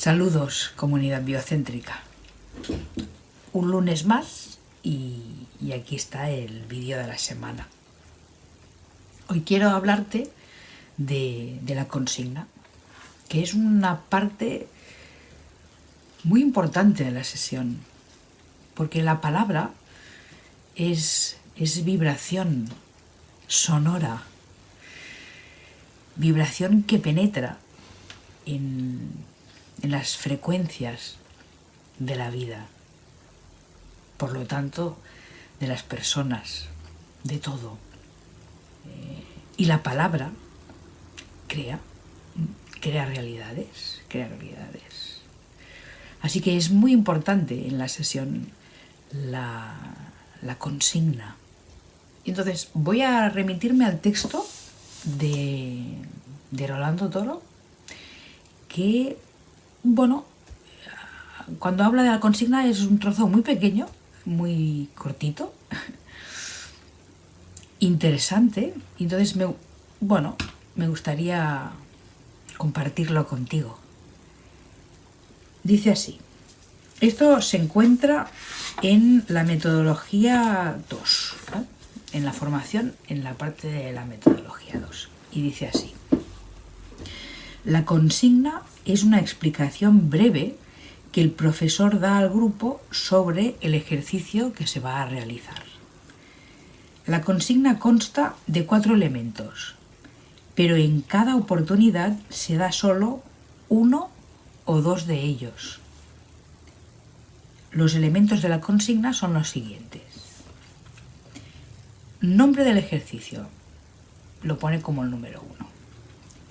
Saludos, comunidad biocéntrica. Un lunes más y, aquí está el vídeo de la semana. Hoy quiero hablarte de, la consigna, que es una parte muy importante de la sesión, porque la palabra es, vibración sonora, vibración que penetra en en las frecuencias de la vida, por lo tanto, de las personas, de todo. Eh, y la palabra crea, crea realidades, crea realidades. Así que es muy importante en la sesión la, la consigna. Entonces voy a remitirme al texto de, de Rolando Toro, que bueno, cuando habla de la consigna es un trozo muy pequeño, muy cortito, interesante, entonces me, bueno, me gustaría compartirlo contigo. Dice así, esto se encuentra en la metodología 2, en la formación, en la parte de la metodología 2, y dice así. La consigna es una explicación breve que el profesor da al grupo sobre el ejercicio que se va a realizar. La consigna consta de cuatro elementos, pero en cada oportunidad se da solo uno o dos de ellos. Los elementos de la consigna son los siguientes. Nombre del ejercicio. Lo pone como el número uno.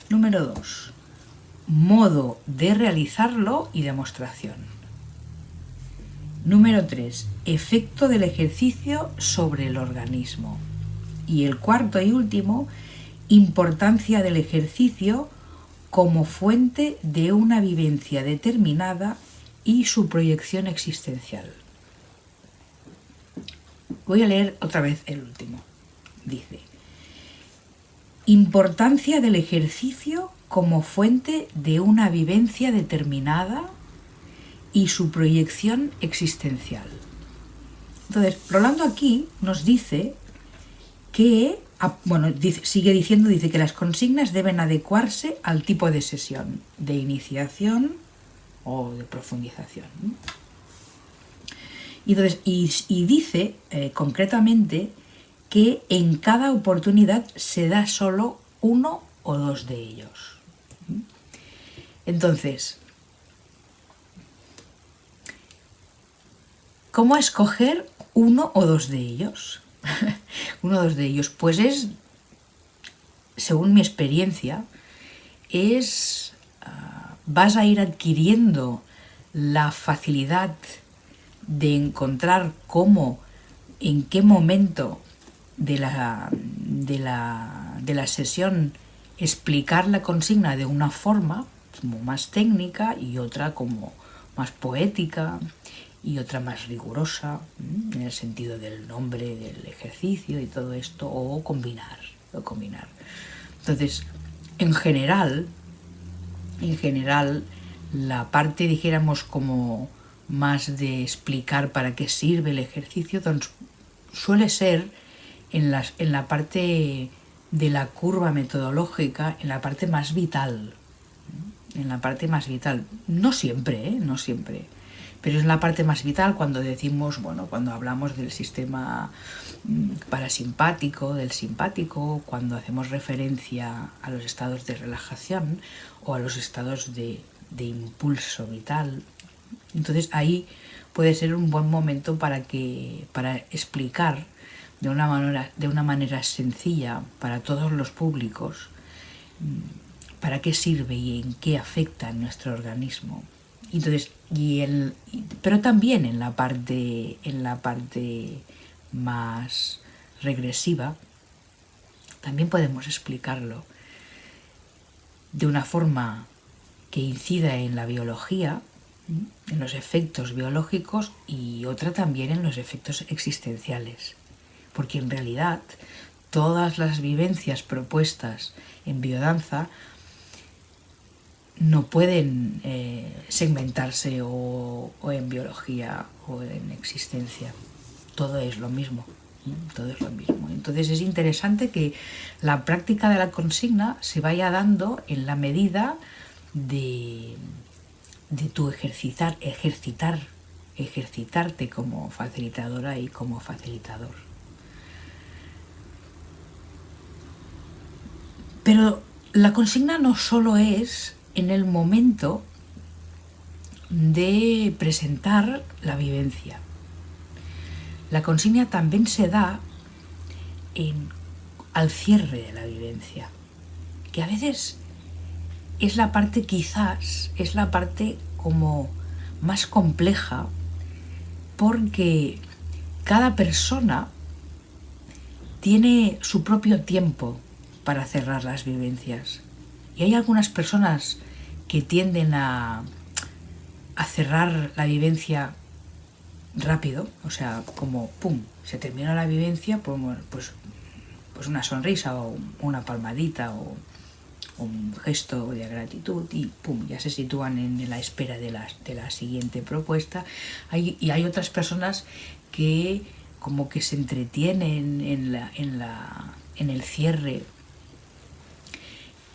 Número dos modo de realizarlo y demostración. Número 3. Efecto del ejercicio sobre el organismo. Y el cuarto y último, importancia del ejercicio como fuente de una vivencia determinada y su proyección existencial. Voy a leer otra vez el último. Dice, importancia del ejercicio como fuente de una vivencia determinada y su proyección existencial. Entonces, Rolando aquí nos dice que, bueno, sigue diciendo, dice que las consignas deben adecuarse al tipo de sesión, de iniciación o de profundización. Y, entonces, y, dice eh, concretamente que en cada oportunidad se da solo uno o dos de ellos. Entonces, ¿cómo escoger uno o dos de ellos? uno o dos de ellos, pues es, según mi experiencia, es, ah, vas a ir adquiriendo la facilidad de encontrar cómo, en qué momento de la, de la, de la sesión explicar la consigna de una forma como más técnica y otra como más poética y otra más rigurosa en el sentido del nombre del ejercicio y todo esto o combinar o combinar. Entonces en general en general la parte dijéramos como más de explicar para qué sirve el ejercicio suele ser en, las, en la parte de la curva metodológica, en la parte más vital en la parte más vital. No siempre, ¿eh? no siempre. Pero es la parte más vital cuando decimos, bueno, cuando hablamos del sistema mm, parasimpático, del simpático, cuando hacemos referencia a los estados de relajación o a los estados de, de impulso vital. Entonces ahí puede ser un buen momento para, que, para explicar de una, manera, de una manera sencilla para todos los públicos mm, para qué sirve y en qué afecta nuestro organismo. Entonces, y el, pero también en la, parte, en la parte más regresiva, también podemos explicarlo de una forma que incida en la biología, en los efectos biológicos y otra también en los efectos existenciales. Porque en realidad todas las vivencias propuestas en biodanza no pueden eh, segmentarse o, en biología o en existencia. Todo es lo mismo. Todo es lo mismo. Entonces es interesante que la práctica de la consigna se vaya dando en la medida de, de tu ejercitar, ejercitar, ejercitarte como facilitadora y como facilitador. Pero la consigna no solo es en el momento de presentar la vivencia. La consigna también se da al cierre de la vivencia, que a veces es la parte quizás, es la parte como más compleja, porque cada persona tiene su propio tiempo para cerrar las vivencias. Y hay algunas personas que tienden a, a cerrar la vivencia rápido, o sea, como pum, se terminó la vivencia, pues, pues, pues una sonrisa o una palmadita o un gesto de gratitud y pum, ya se sitúan en la espera de la, de la siguiente propuesta. y hay otras personas que como que se entretienen en, la, en, la, en el cierre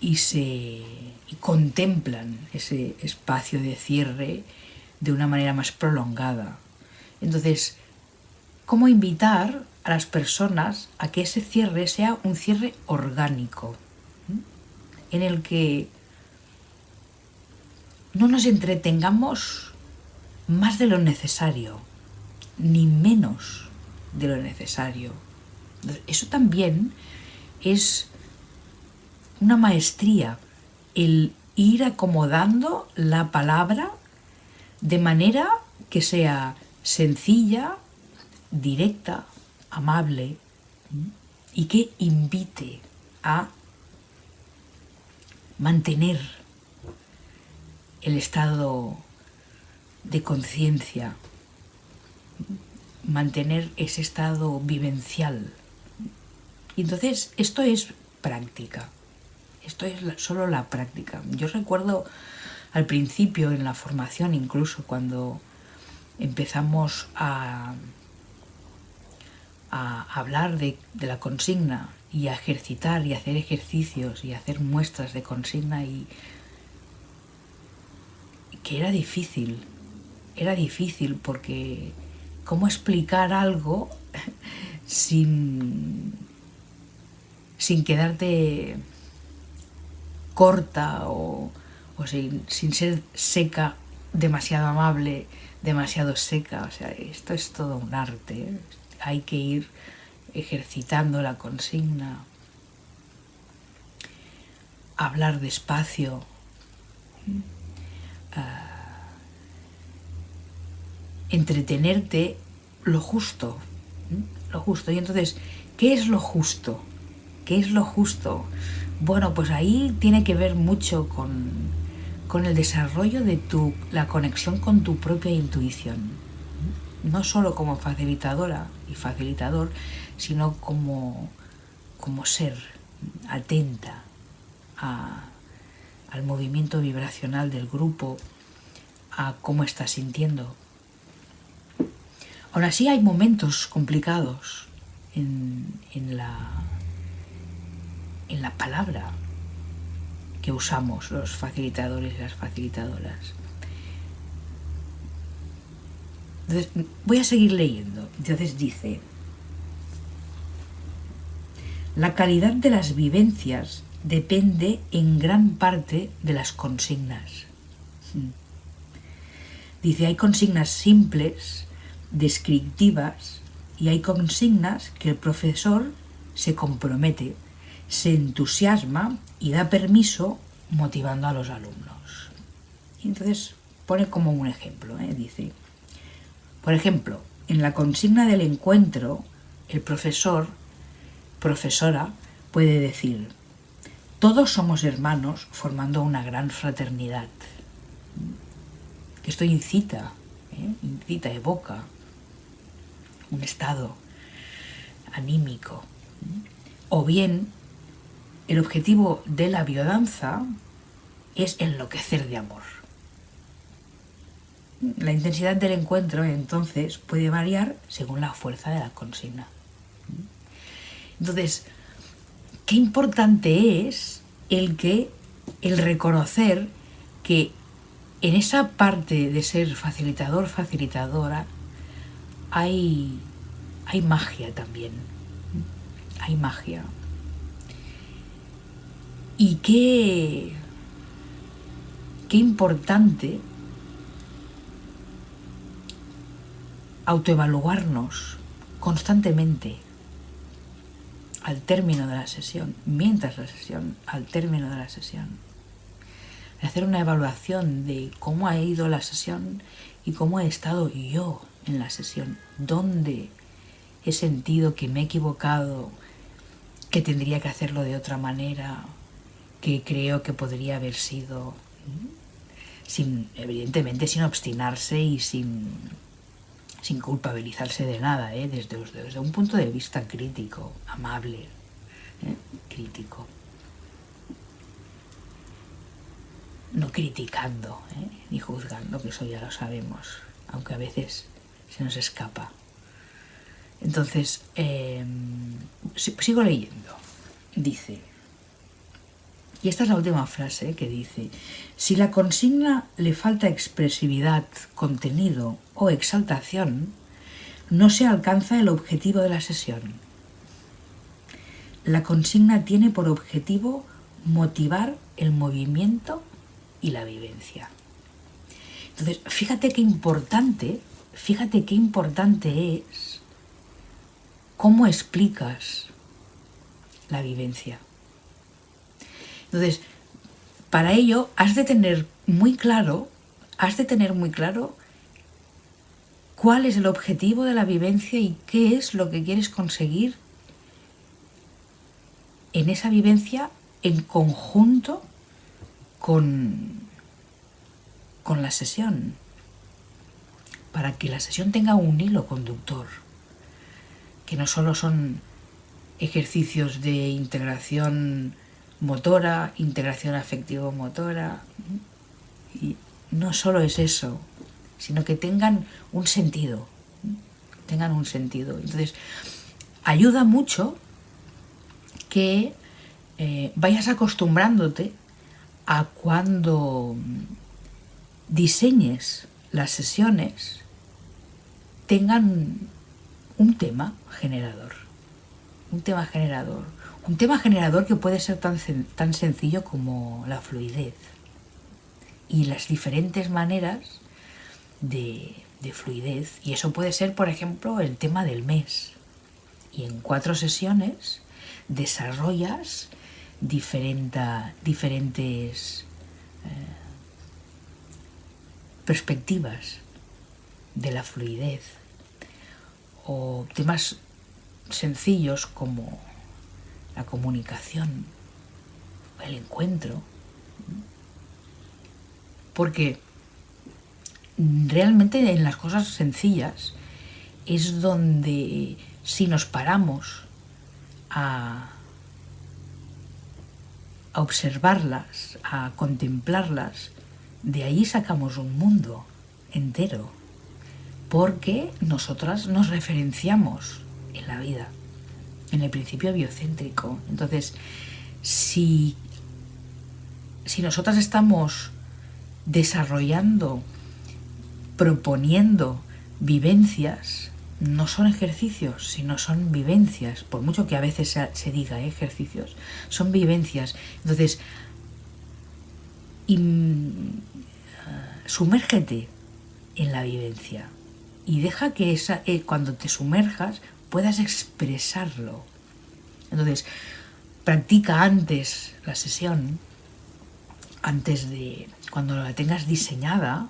y, se, contemplan ese espacio de cierre de una manera más prolongada. Entonces, ¿cómo invitar a las personas a que ese cierre sea un cierre orgánico? en el que no nos entretengamos más de lo necesario, ni menos de lo necesario. Eso también es una maestría, el ir acomodando la palabra de manera que sea sencilla, directa, amable y que invite a mantener el estado de conciencia, mantener ese estado vivencial. Y entonces esto es práctica, esto es solo la práctica. Yo recuerdo al principio en la formación incluso cuando empezamos a, hablar de, de la consigna y a ejercitar y hacer ejercicios y hacer muestras de consigna y que era difícil, era difícil porque cómo explicar algo sin, sin quedarte corta o, sin, sin ser seca, demasiado amable, demasiado seca. O sea, esto es todo un arte. ¿eh? Hay que ir ejercitando la consigna, hablar despacio, ah, entretenerte lo justo, lo justo. Y entonces, ¿qué es lo justo? ¿Qué es lo justo? Bueno, pues ahí tiene que ver mucho con, con el desarrollo de tu, la conexión con tu propia intuición no solo como facilitadora y facilitador, sino como, como ser atenta al movimiento vibracional del grupo, a cómo está sintiendo. Aún así hay momentos complicados en, en, la, en la palabra que usamos los facilitadores y las facilitadoras. Entonces, voy a seguir leyendo. Entonces dice, la calidad de las vivencias depende en gran parte de las consignas. Hmm. Dice, hay consignas simples, descriptivas, y hay consignas que el profesor se compromete, se entusiasma y da permiso motivando a los alumnos. Y entonces pone como un ejemplo, ¿eh? dice, por ejemplo, en la consigna del encuentro, el profesor, profesora, puede decir, todos somos hermanos formando una gran fraternidad. Esto incita, ¿eh? incita, evoca un estado anímico. O bien, el objetivo de la biodanza es enloquecer de amor. La intensidad del encuentro entonces puede variar según la fuerza de la consigna. Entonces, qué importante es el que el reconocer que en esa parte de ser facilitador, facilitadora, hay, hay magia también. Hay magia. Y qué, qué importante autoevaluarnos constantemente al término de la sesión, mientras la sesión, al término de la sesión. Hacer una evaluación de cómo ha ido la sesión y cómo he estado yo en la sesión, dónde he sentido que me he equivocado, que tendría que hacerlo de otra manera, que creo que podría haber sido, sin, evidentemente sin obstinarse y sin, sin culpabilizarse de nada, ¿eh? desde, desde, un punto de vista crítico, amable, ¿eh? crítico. No criticando, ¿eh? ni juzgando, que eso ya lo sabemos, aunque a veces se nos escapa. Entonces, em, sigo leyendo. Dice, y esta es la última frase que dice, si la consigna le falta expresividad, contenido o exaltación, no se alcanza el objetivo de la sesión. La consigna tiene por objetivo motivar el movimiento y la vivencia. Entonces, fíjate qué importante, fíjate qué importante es cómo explicas la vivencia. Entonces, para ello has de tener muy claro, has de tener muy claro cuál es el objetivo de la vivencia y qué es lo que quieres conseguir en esa vivencia en conjunto con, con la sesión, para que la sesión tenga un hilo conductor, que no solo son ejercicios de integración motora, integración afectivo-motora. Y no solo es eso, sino que tengan un sentido, tengan un sentido. Entonces, ayuda mucho que eh, vayas acostumbrándote a cuando diseñes las sesiones tengan un tema generador, un tema generador, un tema generador que puede ser tan, tan sencillo como la fluidez y las diferentes maneras de, fluidez. Y eso puede ser, por ejemplo, el tema del mes. Y en cuatro sesiones desarrollas diferentes eh, perspectivas de la fluidez o temas sencillos como la comunicación, el encuentro. Porque realmente en las cosas sencillas es donde si nos paramos a, observarlas, a contemplarlas, de ahí sacamos un mundo entero, porque nosotras nos referenciamos en la vida en el principio biocéntrico. Entonces, si, si nosotras estamos desarrollando, proponiendo vivencias, no son ejercicios, sino son vivencias, por mucho que a veces se, diga ¿eh? ejercicios, son vivencias. Entonces, sumérgete en la vivencia y deja que esa, eh, cuando te sumerjas puedas expresarlo. Entonces, practica antes la sesión, antes de cuando la tengas diseñada,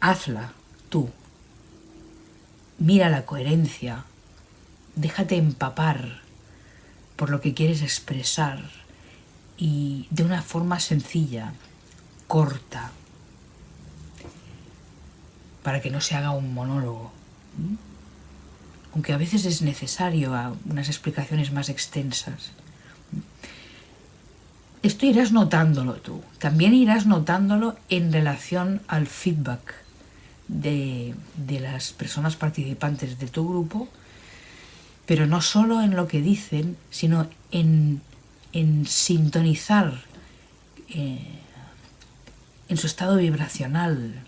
hazla tú. Mira la coherencia, déjate empapar por lo que quieres expresar y de una forma sencilla, corta, para que no se haga un monólogo. Aunque a veces es necesario unas explicaciones más extensas. esto irás notándolo tú. También irás notándolo en relación al feedback de, las personas participantes de tu grupo, pero no solo en lo que dicen, sino en, sintonizar eh, en su estado vibracional,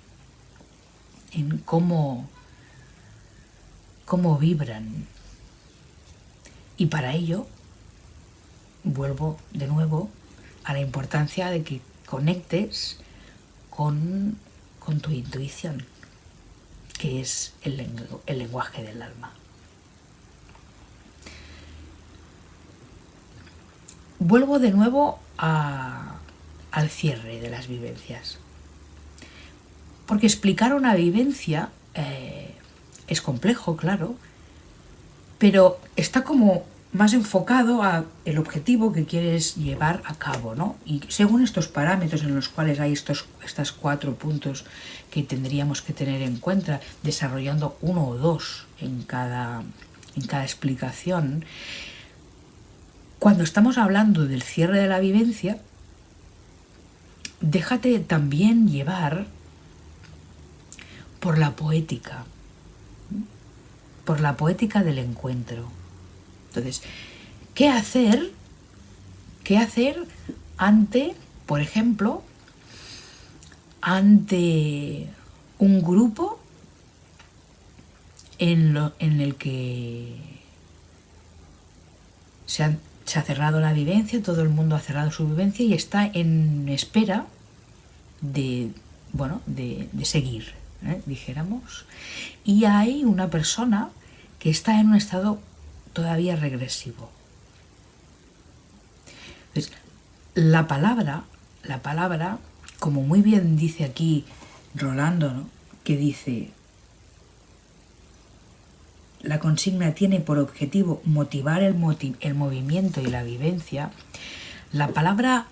en cómo, cómo vibran. Y para ello, vuelvo de nuevo a la importancia de que conectes con, tu intuición, que es el, lenguaje del alma. Vuelvo de nuevo al cierre de las vivencias. Porque explicar una vivencia eh, es complejo, claro, pero está como más enfocado a el objetivo que quieres llevar a cabo, ¿no? Y según estos parámetros en los cuales hay estos estas cuatro puntos que tendríamos que tener en cuenta, desarrollando uno o dos en cada, en cada explicación, cuando estamos hablando del cierre de la vivencia, déjate también llevar por la poética, por la poética del encuentro entonces, ¿qué hacer? ¿Qué hacer ante, por ejemplo, ante un grupo en, el que se ha, cerrado la vivencia, todo el mundo ha cerrado su vivencia y está en espera de, bueno, de, seguir, ¿eh? dijéramos. Y hay una persona que está en un estado todavía regresivo. la palabra, la palabra, como muy bien dice aquí Rolando, que dice, la consigna tiene por objetivo motivar el, el movimiento y la vivencia, la palabra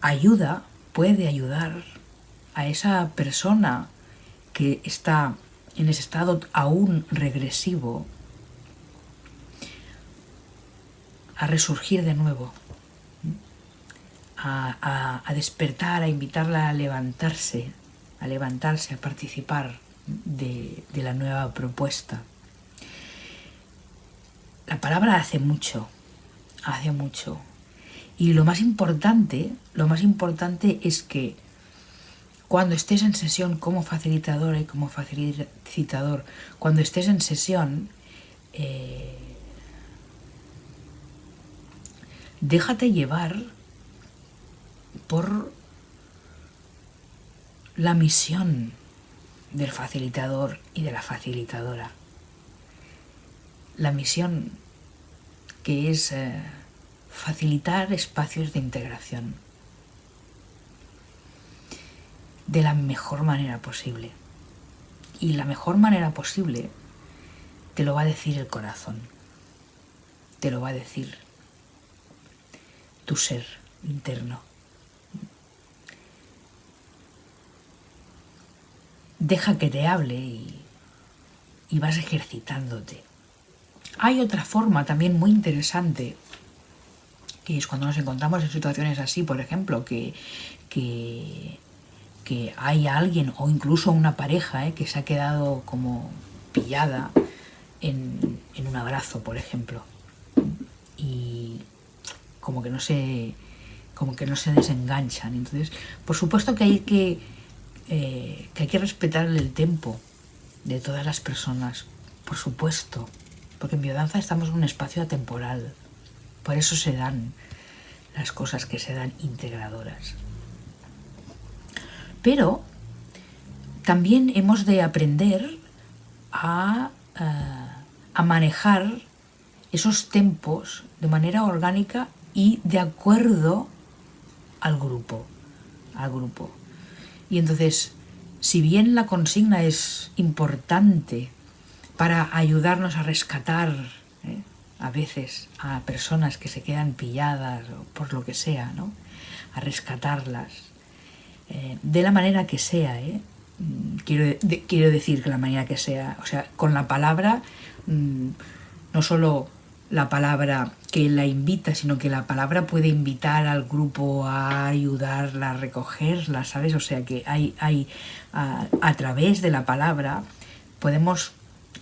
ayuda, puede ayudar a esa persona que está en ese estado aún regresivo a resurgir de nuevo, a, despertar, a invitarla a levantarse, a levantarse, a participar de, la nueva propuesta. La palabra hace mucho, hace mucho. Y lo más importante, lo más importante es que cuando estés en sesión como facilitadora y como facilitador, cuando estés en sesión, eh, déjate llevar por la misión del facilitador y de la facilitadora. La misión que es eh, facilitar espacios de integración de la mejor manera posible. Y la mejor manera posible te lo va a decir el corazón, te lo va a decir tu ser interno. Deja que te hable y, vas ejercitándote. Hay otra forma también muy interesante, que es cuando nos encontramos en situaciones así, por ejemplo, que, que, hay alguien o incluso una pareja eh, que se ha quedado como pillada en, en un abrazo, por ejemplo. Y, como que no se como que no se desenganchan. Entonces, por supuesto que hay que, eh, que hay que respetar el tiempo de todas las personas, por supuesto, porque en biodanza estamos en un espacio atemporal, por eso se dan las cosas que se dan integradoras. Pero también hemos de aprender a, eh, a manejar esos tempos de manera orgánica y de acuerdo al grupo, al grupo. Y entonces, si bien la consigna es importante para ayudarnos a rescatar ¿eh? a veces a personas que se quedan pilladas o por lo que sea, ¿no? a rescatarlas, eh, de la manera que sea, ¿eh? mm, quiero, quiero decir que la manera que sea, o sea, con la palabra mm, no solo la palabra que la invita, sino que la palabra puede invitar al grupo a ayudarla a recogerla, ¿sabes? O sea que hay, hay a, a través de la palabra podemos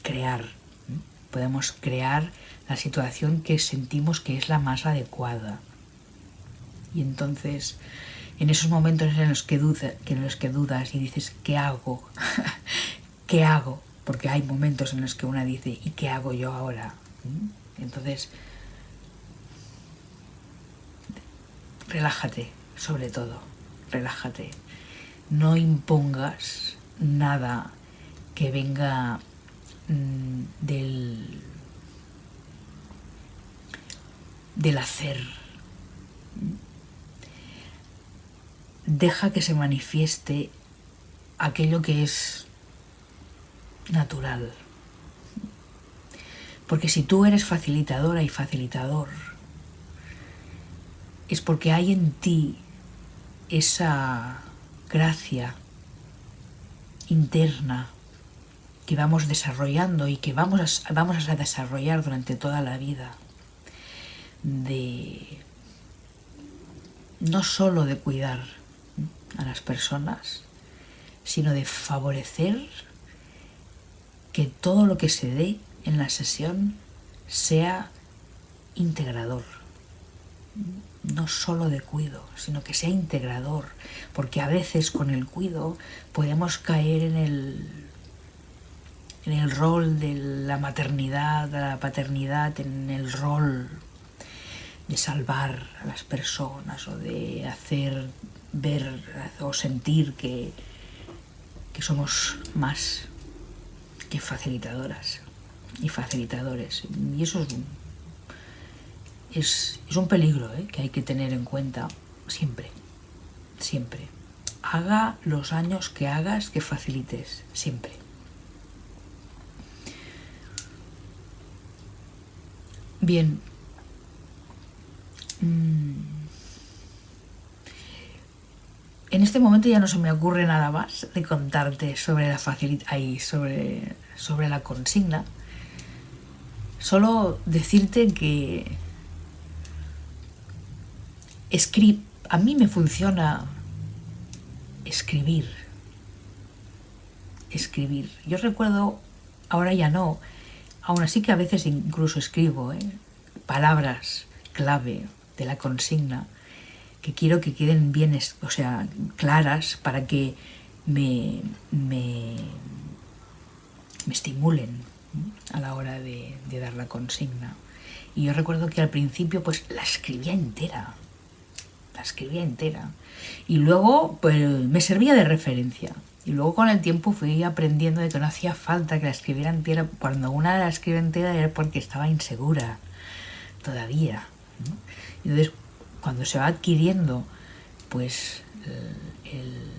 crear, podemos crear la situación que sentimos que es la más adecuada. Y entonces, en esos momentos en los que, duda, en los que dudas y dices, ¿qué hago? ¿Qué hago? Porque hay momentos en los que una dice, ¿y qué hago yo ahora? Entonces, relájate, sobre todo, relájate. No impongas nada que venga mmm, del, del hacer. Deja que se manifieste aquello que es natural. Porque si tú eres facilitadora y facilitador, es porque hay en ti esa gracia interna que vamos desarrollando y que vamos a, vamos a desarrollar durante toda la vida de no solo de cuidar a las personas, sino de favorecer que todo lo que se dé en la sesión sea integrador. No solo de cuido, sino que sea integrador, porque a veces con el cuido podemos caer en el, en el rol de la maternidad, de la paternidad, en el rol de salvar a las personas o de hacer ver o sentir que, que somos más que facilitadoras y facilitadores. Y eso es un, es, un peligro ¿eh? que hay que tener en cuenta siempre, siempre. Haga los años que hagas que facilites, siempre. Bien. Mm. En este momento ya no se me ocurre nada más de contarte sobre la facilidad sobre, sobre la consigna. Solo decirte que a mí me funciona escribir. Escribir. Yo recuerdo, ahora ya no, aún así que a veces incluso escribo ¿eh? palabras clave de la consigna que quiero que queden bien, o sea, claras para que me, me, me estimulen a la hora de, dar la consigna. Y yo recuerdo que al principio pues la escribía entera, la escribía entera. Y luego pues me servía de referencia. Y luego con el tiempo fui aprendiendo de que no hacía falta que la escribiera entera. Cuando una la escribe entera era porque estaba insegura todavía. Entonces, cuando se va adquiriendo, pues, el,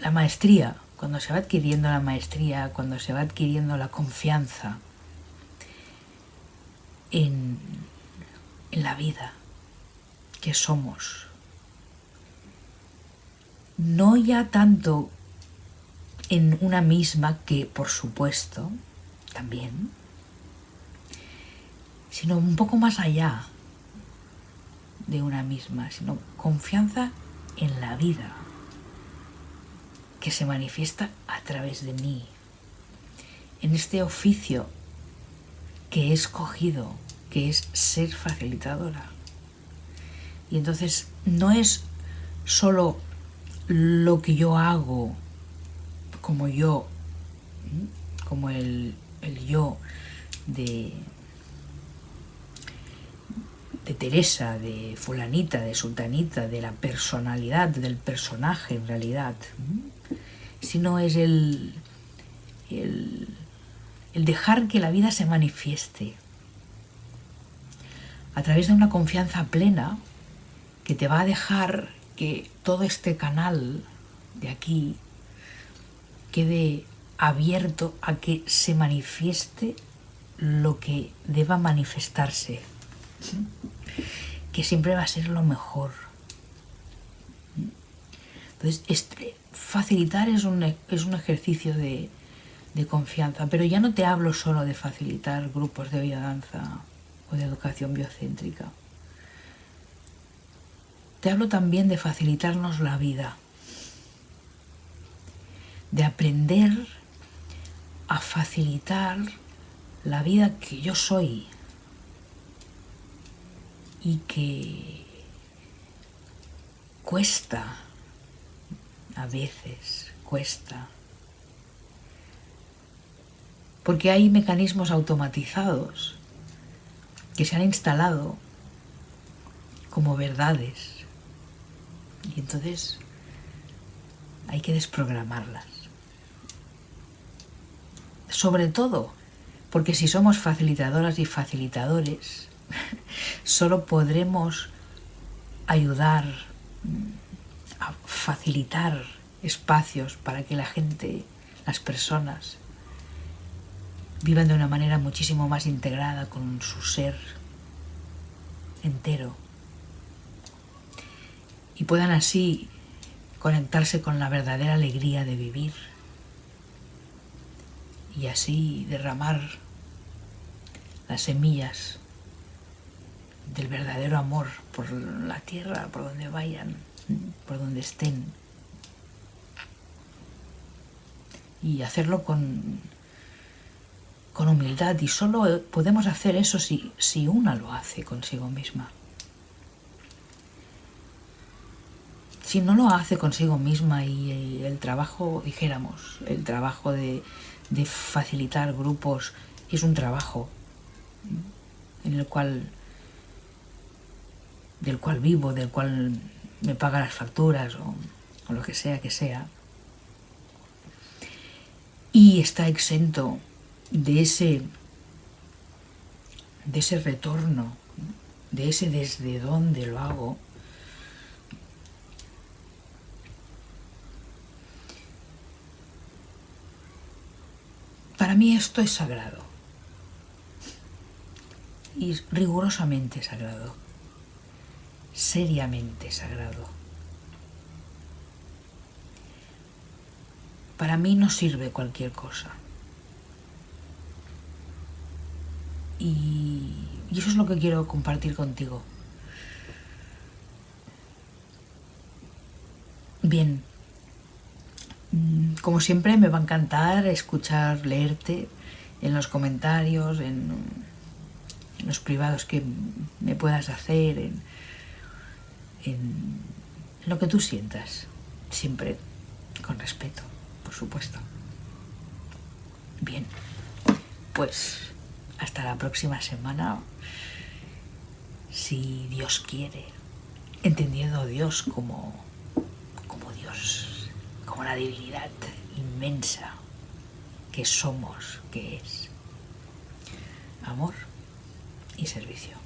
la maestría, cuando se va adquiriendo la maestría, cuando se va adquiriendo la confianza en la vida que somos, no ya tanto en una misma, que por supuesto, también, sino un poco más allá de una misma, sino confianza en la vida que se manifiesta a través de mí, en este oficio que he escogido, que es ser facilitadora. Y entonces no es solo lo que yo hago como yo, como el, el yo de, de Teresa, de fulanita, de sultanita, de la personalidad, del personaje en realidad, sino es el, el, dejar que la vida se manifieste a través de una confianza plena que te va a dejar que todo este canal de aquí quede abierto a que se manifieste lo que deba manifestarse que siempre va a ser lo mejor. Entonces, este, facilitar es un, es un ejercicio de, de confianza. Pero ya no te hablo solo de facilitar grupos de biodanza o de educación biocéntrica. Te hablo también de facilitarnos la vida, de aprender a facilitar la vida que yo soy y que cuesta, a veces cuesta, porque hay mecanismos automatizados que se han instalado como verdades y entonces hay que desprogramarlas. Sobre todo porque si somos facilitadoras y facilitadores, solo podremos ayudar a facilitar espacios para que la gente, las personas, vivan de una manera muchísimo más integrada con su ser entero. Y puedan así conectarse con la verdadera alegría de vivir. Y así derramar las semillas del verdadero amor por la tierra, por donde vayan, por donde estén. Y hacerlo con, con humildad. Y solo podemos hacer eso si, si una lo hace consigo misma. Si no lo hace consigo misma y el trabajo, dijéramos, el trabajo de, de facilitar grupos es un trabajo en el cual del cual vivo, del cual me paga las facturas o, lo que sea que sea, y está exento de ese, de ese retorno, de ese desde dónde lo hago, Para mí esto es sagrado. Y rigurosamente sagrado seriamente sagrado. Para mí no sirve cualquier cosa. Y, eso es lo que quiero compartir contigo. Bien, mm, como siempre me va a encantar escuchar, leerte en los comentarios, en, en los privados que me puedas hacer, en, en lo que tú sientas, siempre con respeto, por supuesto. Bien, pues hasta la próxima semana, si Dios quiere, entendiendo a Dios como, como Dios, como la divinidad inmensa que somos, que es amor y servicio.